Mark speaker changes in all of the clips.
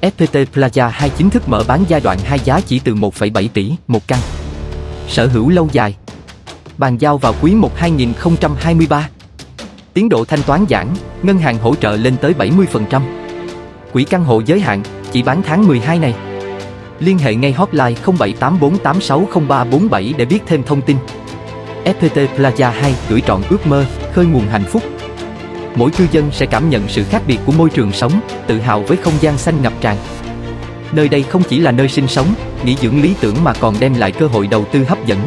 Speaker 1: FPT Plaza 2 chính thức mở bán giai đoạn 2 giá chỉ từ 1,7 tỷ một căn. Sở hữu lâu dài. Bàn giao vào quý 1 2023. Tiến độ thanh toán giãn, ngân hàng hỗ trợ lên tới 70%. Quỹ căn hộ giới hạn, chỉ bán tháng 12 này. Liên hệ ngay hotline 0784860347 để biết thêm thông tin. FPT Plaza 2 gửi trọn ước mơ, khơi nguồn hạnh phúc. Mỗi cư dân sẽ cảm nhận sự khác biệt của môi trường sống, tự hào với không gian xanh ngập tràn. Nơi đây không chỉ là nơi sinh sống, nghỉ dưỡng lý tưởng mà còn đem lại cơ hội đầu tư hấp dẫn.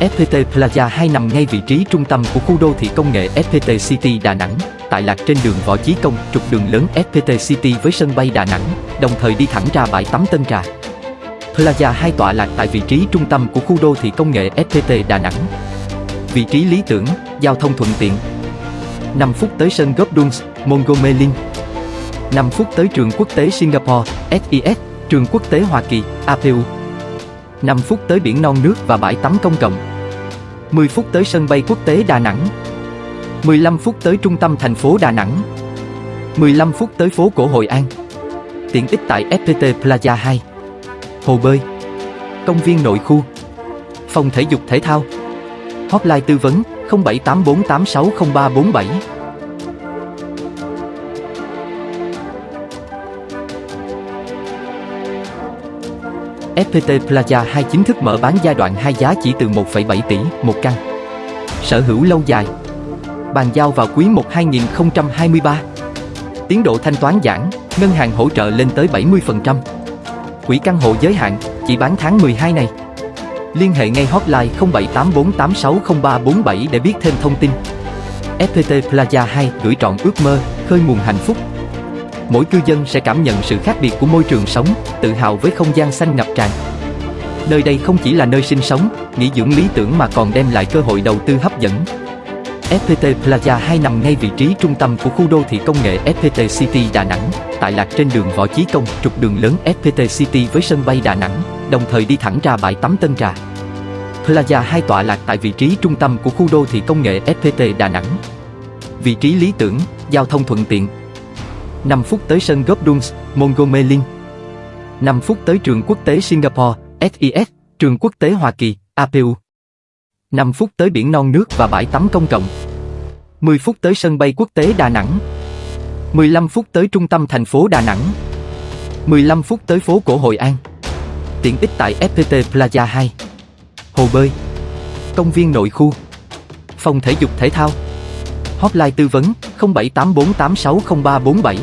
Speaker 1: FPT Plaza 2 nằm ngay vị trí trung tâm của khu đô thị công nghệ FPT City Đà Nẵng, tại lạc trên đường Võ Chí Công, trục đường lớn FPT City với sân bay Đà Nẵng, đồng thời đi thẳng ra bãi tắm Tân Trà. Plaza 2 tọa lạc tại vị trí trung tâm của khu đô thị công nghệ FPT Đà Nẵng. Vị trí lý tưởng, giao thông thuận tiện. 5 phút tới sân golf Duns, Montgomery. 5 phút tới trường quốc tế Singapore, SIS, trường quốc tế Hoa Kỳ, APU. 5 phút tới biển non nước và bãi tắm công cộng. 10 phút tới sân bay quốc tế Đà Nẵng. 15 phút tới trung tâm thành phố Đà Nẵng. 15 phút tới phố cổ Hội An. Tiện ích tại FPT Plaza 2. Hồ bơi. Công viên nội khu. Phòng thể dục thể thao. Hotline tư vấn 0784860347. FPT Plaza 2 chính thức mở bán giai đoạn 2 giá chỉ từ 1,7 tỷ một căn. Sở hữu lâu dài. Bàn giao vào quý 1 2023. Tiến độ thanh toán giãn, ngân hàng hỗ trợ lên tới 70%. Quỹ căn hộ giới hạn, chỉ bán tháng 12 này. Liên hệ ngay hotline 0784860347 để biết thêm thông tin. FPT Plaza 2 gửi trọn ước mơ, khơi nguồn hạnh phúc. Mỗi cư dân sẽ cảm nhận sự khác biệt của môi trường sống, tự hào với không gian xanh ngập tràn. Nơi đây không chỉ là nơi sinh sống, nghỉ dưỡng lý tưởng mà còn đem lại cơ hội đầu tư hấp dẫn. FPT Plaza 2 nằm ngay vị trí trung tâm của khu đô thị công nghệ FPT City Đà Nẵng, tại lạc trên đường Võ Chí Công, trục đường lớn FPT City với sân bay Đà Nẵng, đồng thời đi thẳng ra bãi tắm Tân Trà. Plaza 2 tọa lạc tại vị trí trung tâm của khu đô thị công nghệ FPT Đà Nẵng. Vị trí lý tưởng, giao thông thuận tiện. 5 phút tới sân golf Duns, Montgomery. 5 phút tới trường quốc tế Singapore, SIS, trường quốc tế Hoa Kỳ, APU. 5 phút tới biển non nước và bãi tắm công cộng. 10 phút tới sân bay quốc tế Đà Nẵng. 15 phút tới trung tâm thành phố Đà Nẵng. 15 phút tới phố cổ Hội An. Tiện ích tại FPT Plaza 2. Hồ bơi. Công viên nội khu. Phòng thể dục thể thao. Hotline tư vấn 0784860347.